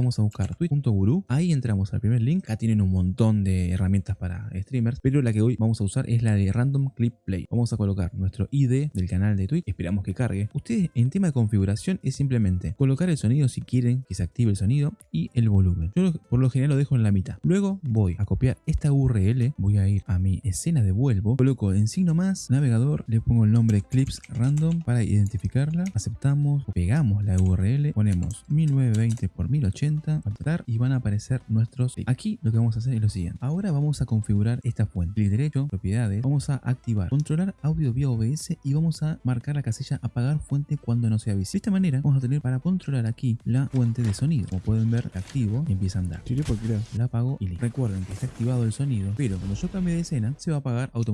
vamos a buscar tweet.guru. Ahí entramos al primer link. Acá tienen un montón de herramientas para streamers, pero la que hoy vamos a usar es la de Random Clip Play. Vamos a colocar nuestro ID del canal de Twitch. Esperamos que cargue. Ustedes en tema de configuración es simplemente colocar el sonido si quieren que se active el sonido y el volumen. Yo por lo general lo dejo en la mitad. Luego voy a copiar esta URL. Voy a ir a mi escena de vuelvo. Coloco en signo más, navegador, le pongo el nombre Clips Random para identificarla. Aceptamos, pegamos la URL, ponemos 1920 x 1080, apretar y van a aparecer nuestros Aquí lo que vamos a hacer es lo siguiente. Ahora vamos a configurar esta fuente. Clic derecho, propiedades, vamos a activar, controlar audio vía OBS y vamos a marcar la casilla apagar fuente cuando no sea visible. De esta manera vamos a tener para controlar aquí la fuente de sonido. Como pueden ver, activo y empieza a andar. La apago y listo. Recuerden que está activado el sonido, pero cuando yo cambie de escena se va a apagar automáticamente.